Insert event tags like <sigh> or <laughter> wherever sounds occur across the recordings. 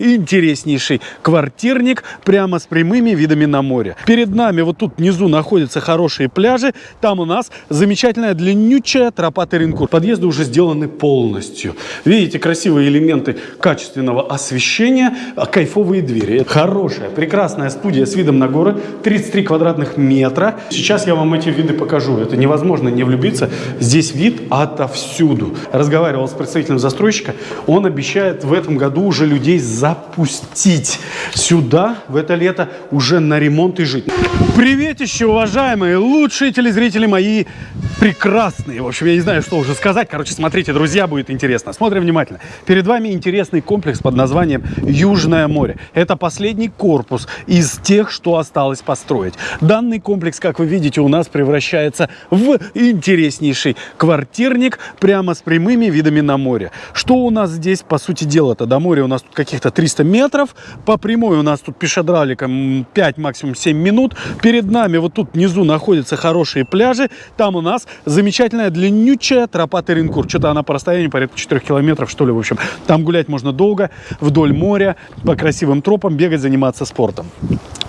интереснейший квартирник прямо с прямыми видами на море. Перед нами вот тут внизу находятся хорошие пляжи. Там у нас замечательная длиннючая тропа Теренкур. Подъезды уже сделаны полностью. Видите, красивые элементы качественного освещения, а кайфовые двери. Хорошая, прекрасная студия с видом на горы. 33 квадратных метра. Сейчас я вам эти виды покажу. Это невозможно не влюбиться. Здесь вид отовсюду. Разговаривал с представителем застройщика. Он обещает в этом году уже людей запустить сюда в это лето уже на ремонт и жить. Приветище, уважаемые, лучшие телезрители мои, прекрасные. В общем, я не знаю, что уже сказать. Короче, смотрите, друзья, будет интересно. Смотрим внимательно. Перед вами интересный комплекс под названием Южное море. Это последний корпус из тех, что осталось построить. Данный комплекс, как вы видите, у нас превращается в интереснейший квартирник прямо с прямыми видами на море. Что у нас здесь, по сути дела-то, до моря у нас тут каких-то 300 метров. По прямой у нас тут пешедраликом 5, максимум 7 минут. Перед нами вот тут внизу находятся хорошие пляжи. Там у нас замечательная длиннючая тропа Теренкур. Что-то она по расстоянию порядка 4 километров, что ли, в общем. Там гулять можно долго, вдоль моря, по красивым тропам, бегать, заниматься спортом.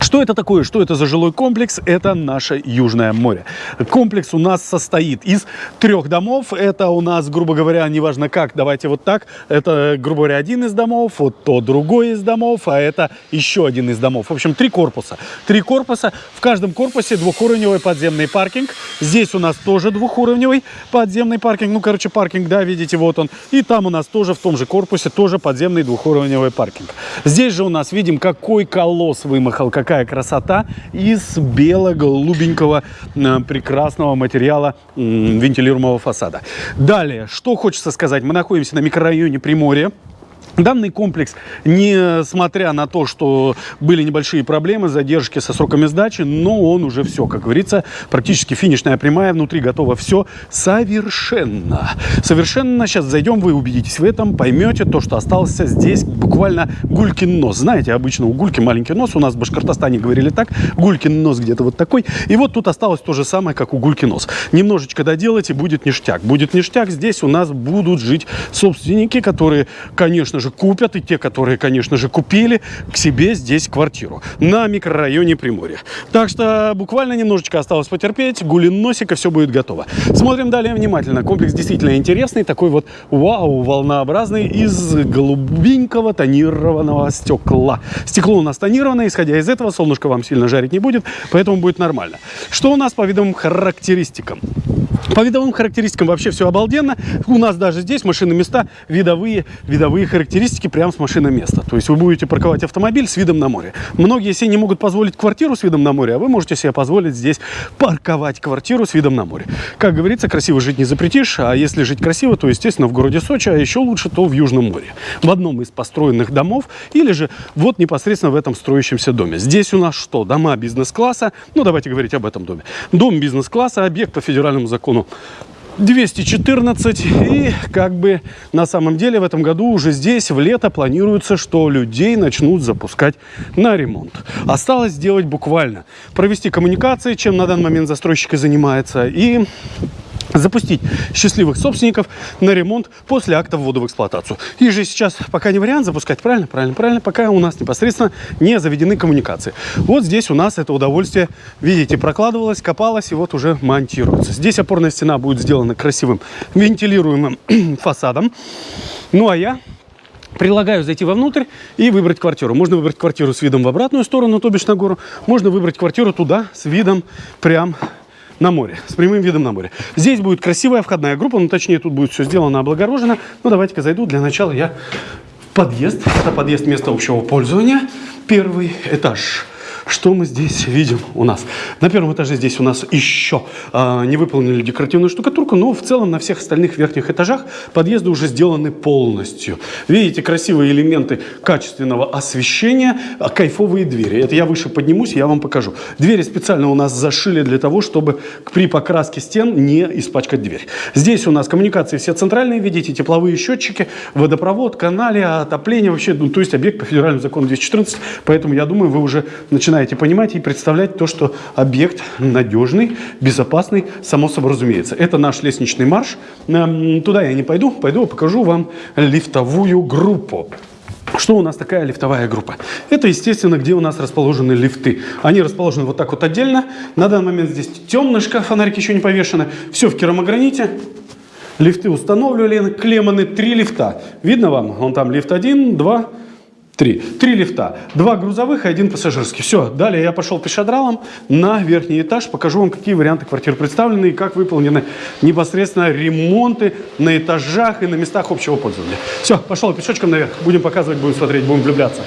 Что это такое? Что это за жилой комплекс? Это наше Южное море. Комплекс у нас состоит из трех домов. Это у нас, грубо говоря, неважно как, давайте вот так. Это, грубо говоря, один из домов, вот то другой из домов, а это еще один из домов. В общем, три корпуса. Три корпуса. В каждом корпусе двухуровневый подземный паркинг. Здесь у нас тоже двухуровневый подземный паркинг. Ну, короче, паркинг, да, видите, вот он. И там у нас тоже в том же корпусе тоже подземный двухуровневый паркинг. Здесь же у нас видим, какой колосс вымахал, какая красота из бело-голубенького э, прекрасного материала вентилируемого фасада. Далее, что хочется сказать, мы находимся на микрорайоне Приморье. Данный комплекс, несмотря на то, что были небольшие проблемы, задержки со сроками сдачи, но он уже все, как говорится, практически финишная прямая, внутри готово все совершенно. Совершенно. Сейчас зайдем, вы убедитесь в этом, поймете то, что остался здесь буквально гулькин нос. Знаете, обычно у гульки маленький нос, у нас в Башкортостане говорили так, гулькин нос где-то вот такой. И вот тут осталось то же самое, как у гульки нос. Немножечко доделать и будет ништяк. Будет ништяк, здесь у нас будут жить собственники, которые, конечно же, купят, и те, которые, конечно же, купили к себе здесь квартиру на микрорайоне Приморья. Так что буквально немножечко осталось потерпеть, гулин носика, все будет готово. Смотрим далее внимательно. Комплекс действительно интересный, такой вот вау, волнообразный, из голубенького тонированного стекла. Стекло у нас тонированное, исходя из этого, солнышко вам сильно жарить не будет, поэтому будет нормально. Что у нас по видовым характеристикам? По видовым характеристикам вообще все обалденно. У нас даже здесь машины места, видовые, видовые характеристики прямо с машины места. То есть вы будете парковать автомобиль с видом на море. Многие себе не могут позволить квартиру с видом на море, а вы можете себе позволить здесь парковать квартиру с видом на море. Как говорится, красиво жить не запретишь, а если жить красиво, то, естественно, в городе Сочи, а еще лучше, то в Южном море. В одном из построенных домов или же вот непосредственно в этом строящемся доме. Здесь у нас что? Дома бизнес-класса. Ну, давайте говорить об этом доме. Дом бизнес-класса, объект по федеральному закону 214 и как бы на самом деле в этом году уже здесь в лето планируется, что людей начнут запускать на ремонт. Осталось сделать буквально. Провести коммуникации, чем на данный момент застройщик и занимается, и запустить счастливых собственников на ремонт после акта ввода в эксплуатацию. И же сейчас пока не вариант запускать, правильно? Правильно, правильно, пока у нас непосредственно не заведены коммуникации. Вот здесь у нас это удовольствие, видите, прокладывалось, копалось и вот уже монтируется. Здесь опорная стена будет сделана красивым вентилируемым <clears throat> фасадом. Ну а я Предлагаю зайти вовнутрь и выбрать квартиру. Можно выбрать квартиру с видом в обратную сторону, то бишь на гору. Можно выбрать квартиру туда с видом прям на море, с прямым видом на море. Здесь будет красивая входная группа, ну точнее тут будет все сделано облагорожено. Ну давайте-ка зайду, для начала я подъезд. Это подъезд места общего пользования, первый этаж. Что мы здесь видим у нас? На первом этаже здесь у нас еще э, не выполнили декоративную штукатурку, но в целом на всех остальных верхних этажах подъезды уже сделаны полностью. Видите, красивые элементы качественного освещения, а, кайфовые двери. Это я выше поднимусь, я вам покажу. Двери специально у нас зашили для того, чтобы при покраске стен не испачкать дверь. Здесь у нас коммуникации все центральные, видите, тепловые счетчики, водопровод, канале, отопление, вообще, ну, то есть объект по федеральному закону 214, поэтому я думаю, вы уже начинаете начинаете понимать и представлять то, что объект надежный, безопасный, само собой разумеется. Это наш лестничный марш. Туда я не пойду, пойду покажу вам лифтовую группу. Что у нас такая лифтовая группа? Это, естественно, где у нас расположены лифты. Они расположены вот так вот отдельно. На данный момент здесь темнышко, фонарики еще не повешены. Все в керамограните. Лифты установлены, клемманы, три лифта. Видно вам? Вон там лифт один, два, три. Три лифта. Два грузовых и один пассажирский. Все. Далее я пошел пешедралом на верхний этаж. Покажу вам, какие варианты квартир представлены и как выполнены непосредственно ремонты на этажах и на местах общего пользования. Все, пошел пешочком наверх. Будем показывать, будем смотреть, будем влюбляться.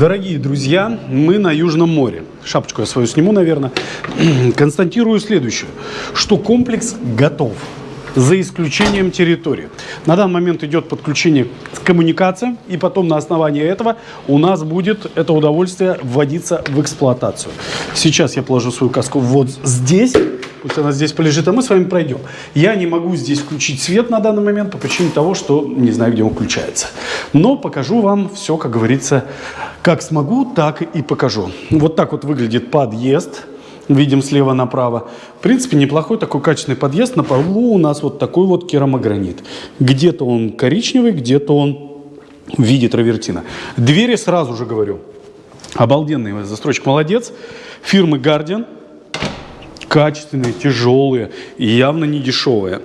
Дорогие друзья, мы на Южном море. Шапочку я свою сниму, наверное. <clears throat> Констатирую следующее, что комплекс готов за исключением территории. На данный момент идет подключение к коммуникациям, и потом на основании этого у нас будет это удовольствие вводиться в эксплуатацию. Сейчас я положу свою каску вот здесь, пусть она здесь полежит, а мы с вами пройдем. Я не могу здесь включить свет на данный момент по причине того, что не знаю, где он включается. Но покажу вам все, как говорится, как смогу, так и покажу. Вот так вот выглядит подъезд видим слева направо. В принципе, неплохой такой качественный подъезд. На полу у нас вот такой вот керамогранит. Где-то он коричневый, где-то он в виде травертина. Двери сразу же говорю. Обалденный застройщик, молодец. Фирмы Guardian. Качественные, тяжелые и явно не дешевые.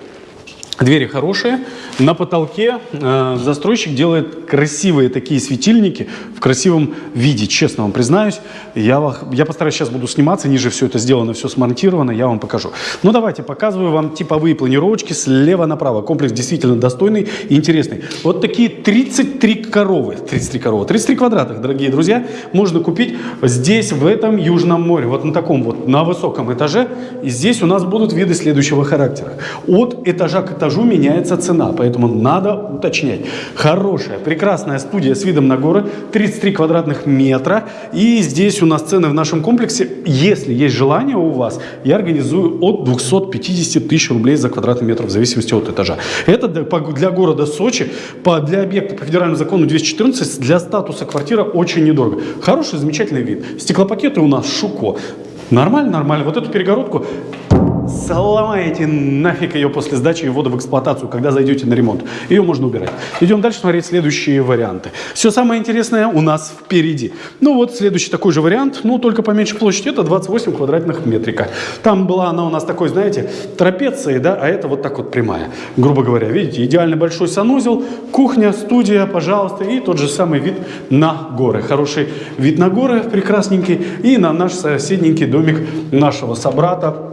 Двери хорошие. На потолке э, застройщик делает красивые такие светильники в красивом виде, честно вам признаюсь. Я, я постараюсь сейчас буду сниматься, ниже все это сделано, все смонтировано, я вам покажу. Ну давайте, показываю вам типовые планировочки слева направо. Комплекс действительно достойный и интересный. Вот такие 33 коровы, 33 коровы, 33 квадратах, дорогие друзья, можно купить здесь, в этом Южном море. Вот на таком вот, на высоком этаже. И здесь у нас будут виды следующего характера. От этажа к этажу меняется цена, поэтому поэтому надо уточнять. Хорошая, прекрасная студия с видом на горы, 33 квадратных метра. И здесь у нас цены в нашем комплексе, если есть желание у вас, я организую от 250 тысяч рублей за квадратный метр, в зависимости от этажа. Это для города Сочи, для объекта по федеральному закону 214, для статуса квартира очень недорого. Хороший, замечательный вид. Стеклопакеты у нас Шуко. Нормально, нормально. Вот эту перегородку сломаете нафиг ее после сдачи и ввода в эксплуатацию, когда зайдете на ремонт. Ее можно убирать. Идем дальше смотреть следующие варианты. Все самое интересное у нас впереди. Ну вот следующий такой же вариант, ну только поменьше площади, это 28 квадратных метрика. Там была она у нас такой, знаете, трапецией, да, а это вот так вот прямая. Грубо говоря, видите, идеально большой санузел, кухня, студия, пожалуйста, и тот же самый вид на горы. Хороший вид на горы, прекрасненький, и на наш соседненький домик нашего собрата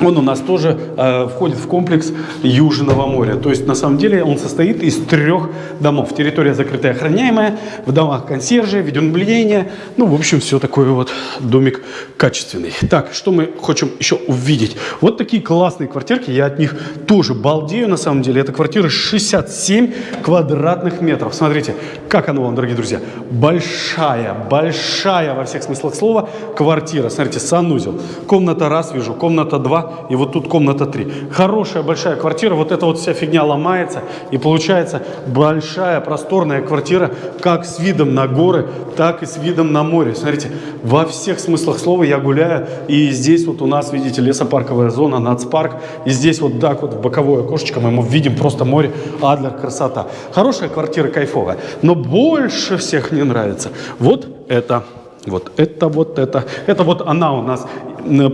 он у нас тоже э, входит в комплекс Южного моря. То есть, на самом деле, он состоит из трех домов. Территория закрытая, охраняемая, в домах консьержи, видеонаблюдение. Ну, в общем, все такое вот домик качественный. Так, что мы хотим еще увидеть? Вот такие классные квартирки, я от них тоже балдею, на самом деле. Это квартира 67 квадратных метров. Смотрите, как оно вам, дорогие друзья. Большая, большая во всех смыслах слова квартира. Смотрите, санузел. Комната раз вижу, комната два и вот тут комната 3. Хорошая большая квартира, вот эта вот вся фигня ломается, и получается большая просторная квартира, как с видом на горы, так и с видом на море. Смотрите, во всех смыслах слова я гуляю, и здесь вот у нас, видите, лесопарковая зона, нацпарк, и здесь вот так вот в боковое окошечко мы видим просто море, Адлер, красота. Хорошая квартира, кайфовая, но больше всех мне нравится вот это. Вот это, вот это. Это вот она у нас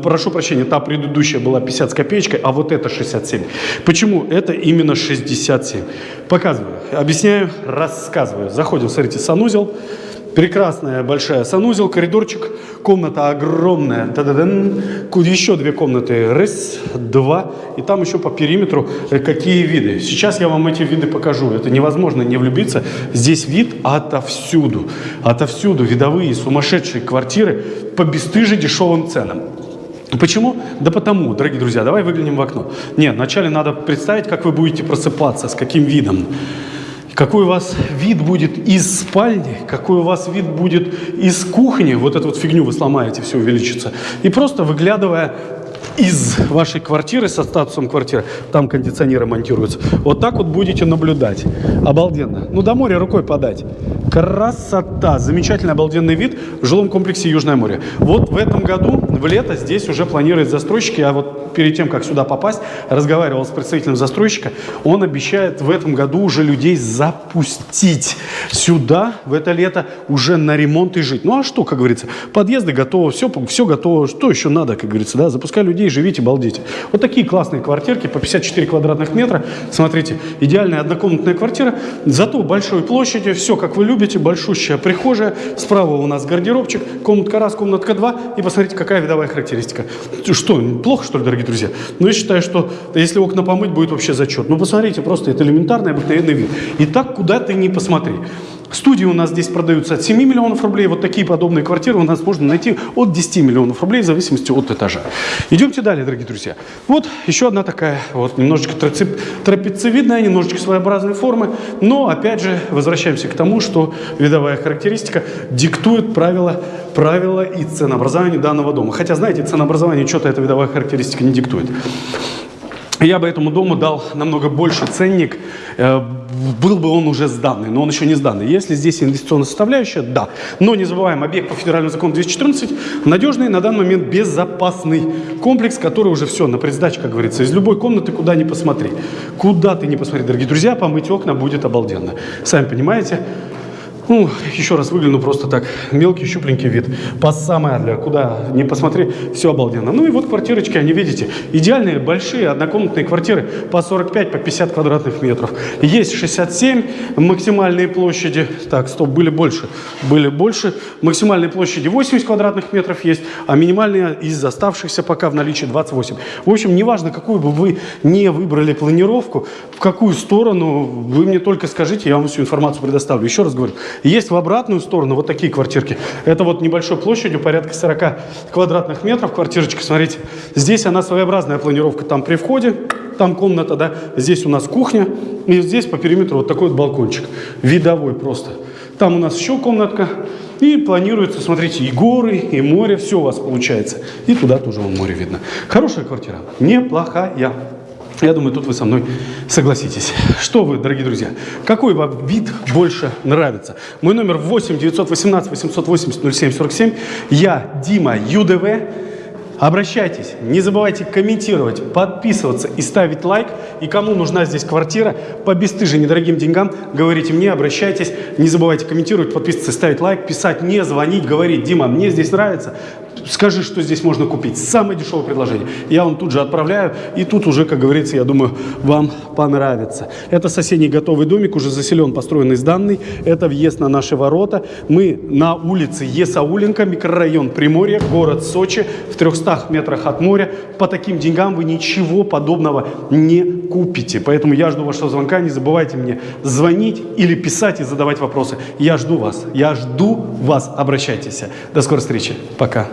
прошу прощения, та предыдущая была 50 с копеечкой, а вот это 67. Почему это именно 67? Показываю, объясняю, рассказываю. Заходим, смотрите, санузел. Прекрасная большая санузел, коридорчик, комната огромная, та -да -дан. еще две комнаты, раз, два, и там еще по периметру э, какие виды. Сейчас я вам эти виды покажу, это невозможно не влюбиться. Здесь вид отовсюду, отовсюду видовые сумасшедшие квартиры по бесстыже дешевым ценам. Почему? Да потому, дорогие друзья, давай выглянем в окно. Нет, вначале надо представить, как вы будете просыпаться, с каким видом. Какой у вас вид будет из спальни, какой у вас вид будет из кухни. Вот эту вот фигню вы сломаете, все увеличится. И просто выглядывая из вашей квартиры со статусом квартиры, там кондиционеры монтируются. Вот так вот будете наблюдать. Обалденно. Ну, до моря рукой подать. Красота! Замечательный обалденный вид в жилом комплексе Южное море. Вот в этом году, в лето, здесь уже планируют застройщики, а вот перед тем, как сюда попасть, разговаривал с представителем застройщика, он обещает в этом году уже людей запустить сюда в это лето уже на ремонт и жить. Ну а что, как говорится, подъезды готовы, все, все готово, что еще надо, как говорится, да, запускай людей, живите, балдите. Вот такие классные квартирки по 54 квадратных метра, смотрите, идеальная однокомнатная квартира, зато большой площади, все как вы любите, большущая прихожая, справа у нас гардеробчик, комнатка раз, комнатка два, и посмотрите, какая видовая характеристика. Что, плохо, что ли, дорогие друзья? Но я считаю, что если окна помыть, будет вообще зачет. Ну, посмотрите, просто это элементарный, обыкновенный вид. И так, куда ты не посмотри. Студии у нас здесь продаются от 7 миллионов рублей. Вот такие подобные квартиры у нас можно найти от 10 миллионов рублей в зависимости от этажа. Идемте далее, дорогие друзья. Вот еще одна такая вот немножечко трапециевидная, немножечко своеобразной формы. Но опять же возвращаемся к тому, что видовая характеристика диктует правила, правила и ценообразования данного дома. Хотя, знаете, ценообразование что-то эта видовая характеристика не диктует. Я бы этому дому дал намного больше ценник, э, был бы он уже сданный, но он еще не сданный. Если здесь инвестиционная составляющая, да. Но не забываем, объект по федеральному закону 214 надежный, на данный момент безопасный комплекс, который уже все, на предсдаче, как говорится, из любой комнаты, куда ни посмотри. Куда ты не посмотри, дорогие друзья, помыть окна будет обалденно. Сами понимаете, ну, еще раз выгляну просто так. Мелкий, щупленький вид. По самое для куда не посмотри, все обалденно. Ну и вот квартирочки, они, видите, идеальные, большие, однокомнатные квартиры по 45, по 50 квадратных метров. Есть 67 максимальные площади. Так, стоп, были больше. Были больше. Максимальные площади 80 квадратных метров есть, а минимальные из оставшихся пока в наличии 28. В общем, неважно, какую бы вы не выбрали планировку, в какую сторону, вы мне только скажите, я вам всю информацию предоставлю. Еще раз говорю, есть в обратную сторону вот такие квартирки. Это вот небольшой площадью, порядка 40 квадратных метров квартирочка. Смотрите, здесь она своеобразная планировка. Там при входе, там комната, да. Здесь у нас кухня. И здесь по периметру вот такой вот балкончик. Видовой просто. Там у нас еще комнатка. И планируется, смотрите, и горы, и море, все у вас получается. И туда тоже вон море видно. Хорошая квартира, неплохая. Я думаю, тут вы со мной согласитесь. Что вы, дорогие друзья, какой вам вид больше нравится? Мой номер 8 918 880 07 47. Я Дима ЮДВ. Обращайтесь, не забывайте комментировать, подписываться и ставить лайк. И кому нужна здесь квартира по бесстыже недорогим деньгам, говорите мне, обращайтесь. Не забывайте комментировать, подписываться, ставить лайк, писать, не звонить, говорить, Дима, мне здесь нравится скажи, что здесь можно купить. Самое дешевое предложение. Я вам тут же отправляю. И тут уже, как говорится, я думаю, вам понравится. Это соседний готовый домик, уже заселен, построенный сданный. Это въезд на наши ворота. Мы на улице Есауленко, микрорайон Приморье, город Сочи, в 300 метрах от моря. По таким деньгам вы ничего подобного не купите. Поэтому я жду вашего звонка. Не забывайте мне звонить или писать и задавать вопросы. Я жду вас. Я жду вас. Обращайтесь. До скорой встречи. Пока.